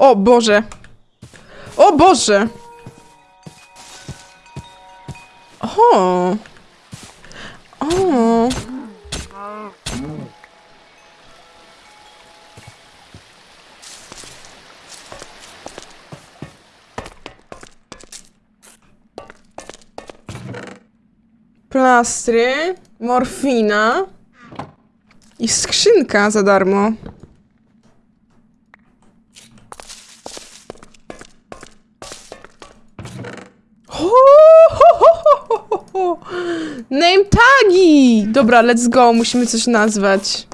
O Boże. O Boże. O. O. Plastry, morfina i skrzynka za darmo. Name tagi! Dobra, let's go, musimy coś nazwać.